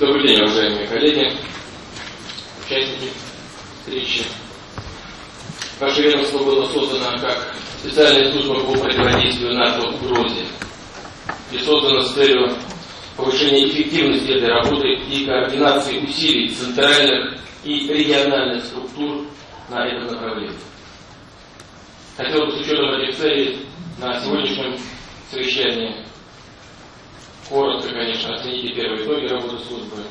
Добрый день, уважаемые коллеги, участники встречи. Наше ведомство было создано как специальная служба по противодействию наркоугрозе и создано с целью повышения эффективности этой работы и координации усилий центральных и региональных структур на этом направлении. Хотел бы с учетом этих целей на сегодняшнем совещании коротко, конечно, оценить первые итоги работы службы,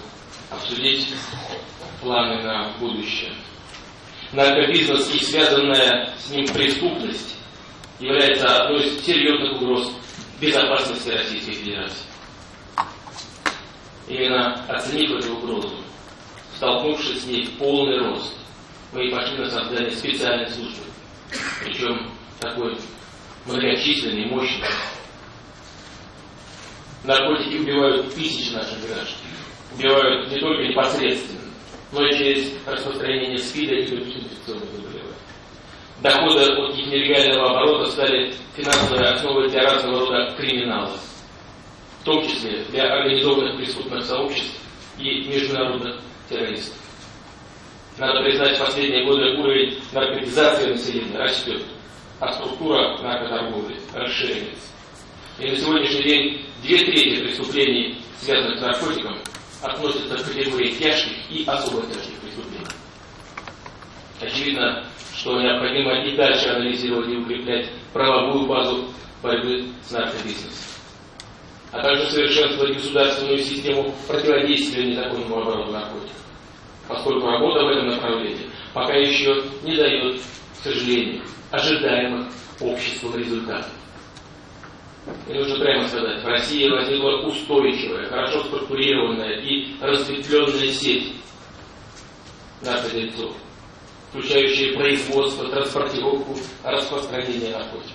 обсудить планы на будущее. Наркобизнес и связанная с ним преступность является одной из серьезных угроз безопасности Российской Федерации. Именно оценив эту угрозу, столкнувшись с ней в полный рост, мы и пошли на создание специальной службы, причем такой многочисленной, мощной, наркотики убивают тысячи наших граждан. Убивают не только непосредственно, но и через распространение СПИДа и других инфекционных заболеваний. Доходы от их нелегального оборота стали финансовой основой для разного рода криминалов, в том числе для организованных преступных сообществ и международных террористов. Надо признать, в последние годы уровень наркотизации населения растет, а структура наркоторговли расширяется. И на сегодняшний день две трети преступлений, связанных с наркотиком, относятся к категории тяжких и особо тяжких преступлений. Очевидно, что необходимо и дальше анализировать и укреплять правовую базу борьбы с наркобизнесом, а также совершенствовать государственную систему противодействия незаконному обороту наркотиков, поскольку работа в этом направлении пока еще не дает, к сожалению, ожидаемых обществом результатов. И нужно прямо сказать, в России возникла устойчивая, хорошо структурированная и разветвленная сеть наркодельцов, включающая производство, транспортировку, распространение наркотиков.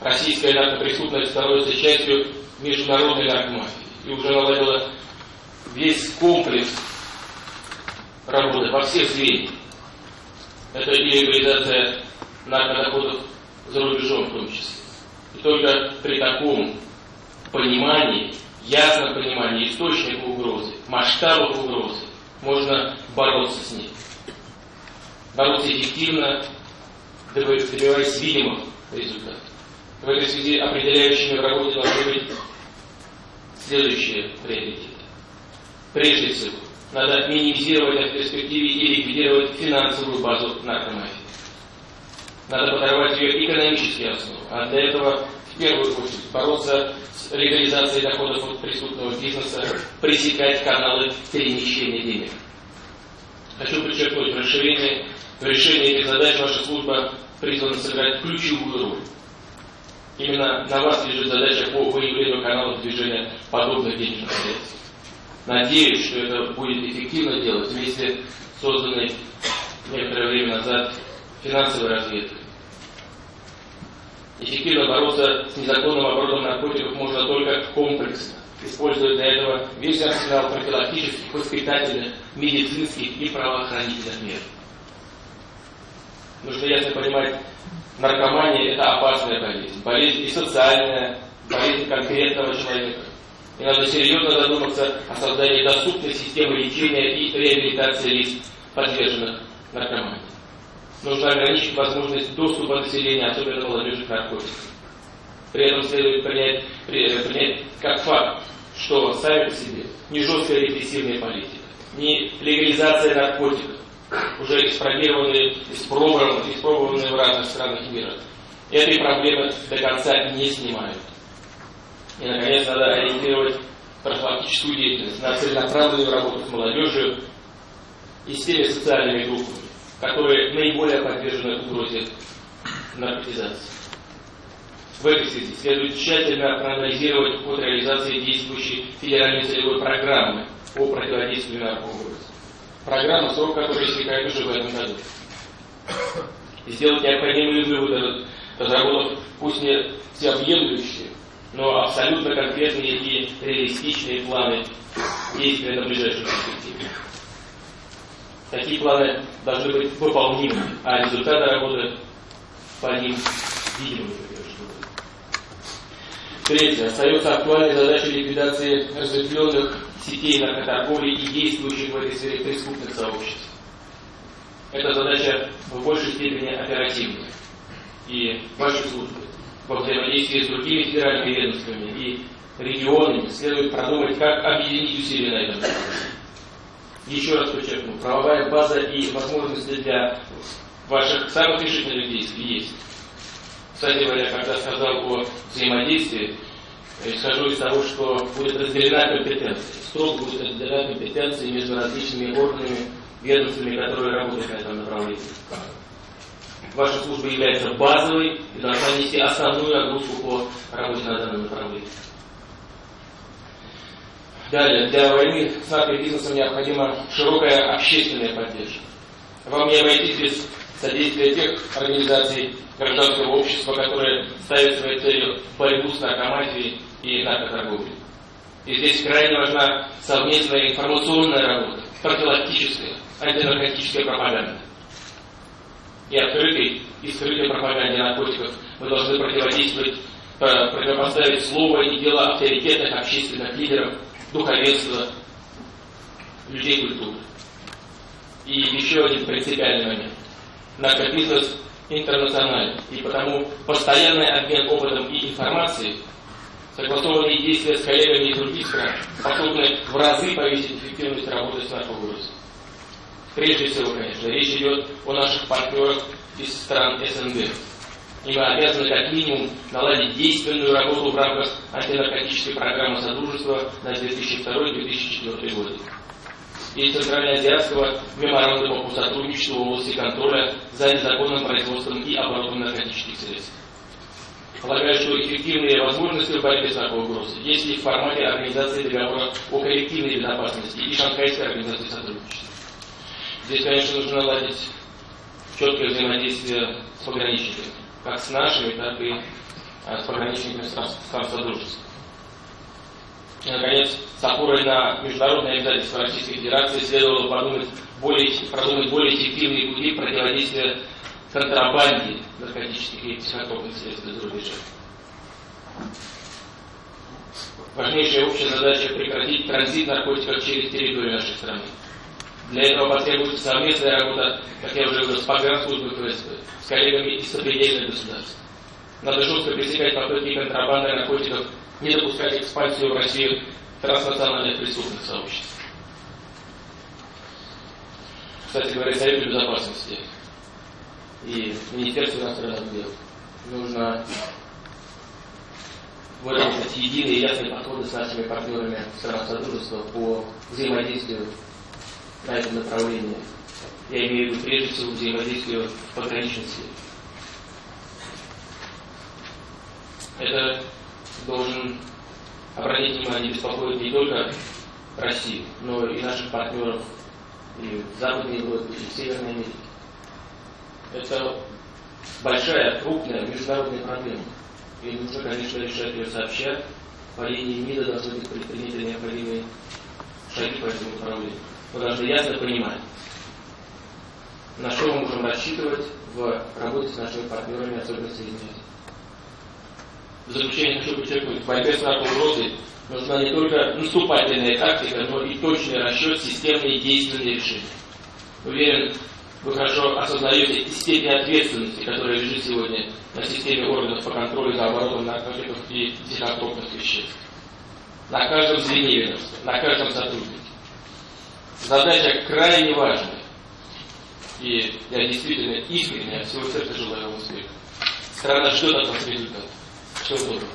Российская наркопреступность становится частью международной наркомафии и уже наладила весь комплекс работы во всех звеньях. Это и легализация наркодоходов за рубежом в том числе. И только при таком понимании, ясном понимании источника угрозы, масштабов угрозы, можно бороться с ней. Бороться эффективно, добиваясь видимых результатов. В этой связи определяющими в работе должны быть следующие приоритеты. Прежде всего, надо минимизировать в перспективе и ликвидировать финансовую базу наркомафии. Надо подорвать ее экономические основы, а для этого в первую очередь бороться с легализацией доходов от преступного бизнеса, пресекать каналы перемещения денег. Хочу подчеркнуть, в расширении, в решении этих задач ваша служба призвана сыграть ключевую роль. Именно на вас лежит задача по выявлению каналов движения подобных денежных средств. Надеюсь, что это будет эффективно делать вместе созданной некоторое время назад финансовой разведкой. Эффективно бороться с незаконным оборотом наркотиков можно только комплексно, используя для этого весь арсенал профилактических, воспитательных, медицинских и правоохранительных мер. Нужно ясно понимать, наркомания – это опасная болезнь. Болезнь и социальная, болезнь конкретного человека. И надо серьезно задуматься о создании доступной системы лечения и реабилитации лиц, подверженных наркомании нужно ограничить возможность доступа населения, особенно молодежи, к наркотикам. При этом следует принять, принять как факт, что сами по себе не жесткая репрессивная политика, не легализация наркотиков, уже испробированные, испробованные, испробованные в разных странах мира, этой проблемы до конца не снимают. И, наконец, надо ориентировать профилактическую деятельность на целенаправленную работу с молодежью и с теми социальными группами, которые наиболее подвержены угрозе наркотизации. В этой связи следует тщательно проанализировать ход реализации действующей федеральной целевой программы по противодействию наркоугрозе. Программа, срок которой истекает уже в этом году. И сделать необходимые выводы, разработав пусть не всеобъемлющие, но абсолютно конкретные и реалистичные планы действия на ближайшую перспективу. Такие планы должны быть выполнимы, а результаты работы по ним видимыми. Третье. Остается актуальной задача ликвидации разветвленных сетей наркоторговли и действующих в этой сфере преступных сообществ. Эта задача в большей степени оперативная. И ваши службы во взаимодействии с другими федеральными ведомствами и регионами следует продумать, как объединить усилия на этом Еще раз подчеркну, правовая база и возможности для ваших самых решительных действий есть. Кстати говоря, когда сказал о взаимодействии, исхожу из того, что будет разделена компетенция. Строго будет разделена компетенция между различными органами, ведомствами, которые работают на этом направлении. Ваша служба является базовой и должна нести основную нагрузку по работе на данном направлении. Далее, для войны с наркобизнесом необходима широкая общественная поддержка. Вам не обойтись без содействия тех организаций гражданского общества, которые ставят своей целью борьбу с наркомафией и наркоторговлей. И здесь крайне важна совместная информационная работа, профилактическая, антинаркотическая пропаганда. И открытой и скрытой пропаганде наркотиков мы должны противодействовать, противопоставить слово и дело авторитетных общественных лидеров, духовенства, людей культуры. И еще один принципиальный момент. Наркобизнес интернациональный, и потому постоянный обмен опытом и информацией, согласованные действия с коллегами из других стран способны в разы повысить эффективность работы с наркоугрозой. Прежде всего, конечно, речь идет о наших партнерах из стран СНГ. И мы обязаны как минимум наладить действенную работу в рамках антинаркотической программы Содружества на 2002-2004 годы и Центральноазиатского меморандума по сотрудничеству в области контроля за незаконным производством и оборотом наркотических средств. Полагаю, что эффективные возможности в борьбе с наркоугрозой есть и в формате организации договора о коллективной безопасности и Шанхайской организации сотрудничества. Здесь, конечно, нужно наладить четкое взаимодействие с пограничниками, как с нашими, так и с пограничниками стран, стран Содружества. И, наконец, с опорой на международные обязательства Российской Федерации следовало подумать более, продумать более эффективные пути противодействия контрабанде наркотических и психотропных средств из рубежа. Важнейшая общая задача прекратить транзит наркотиков через территорию нашей страны. Для этого потребуется совместная работа, как я уже говорил, с погранслужбой ФСБ, с коллегами из сопредельных государств. Надо жестко пресекать попытки контрабанды наркотиков не допускать экспансию в Россию транснациональных преступных сообществ. Кстати говоря, Совет Безопасности и Министерство иностранных дел нужно выработать единые и ясные подходы с нашими партнерами стран Содружества по взаимодействию на этом направлении. Я имею в виду прежде всего взаимодействию в пограничной сфере. Это должен обратить внимание, беспокоить не только Россию, но и наших партнеров и в Западной Европе, и в Северной Америке. Это большая, крупная международная проблема. И нужно, конечно, решать ее сообща. По линии МИДа должны быть предприняты необходимые шаги по этому направлению. Мы должны ясно понимать, на что мы можем рассчитывать в работе с нашими партнерами, особенно Соединенными в заключение хочу подчеркнуть, в борьбе с наркоугрозой нужна не только наступательная тактика, но и точный расчет, системные действенные решения. Уверен, вы хорошо осознаете степень ответственности, которая лежит сегодня на системе органов по контролю за оборотом наркотиков и психотропных веществ. На каждом звене на каждом сотруднике. Задача крайне важная. И я действительно искренне от всего сердца желаю вам успеха. Страна ждет от вас результата. Всего доброго.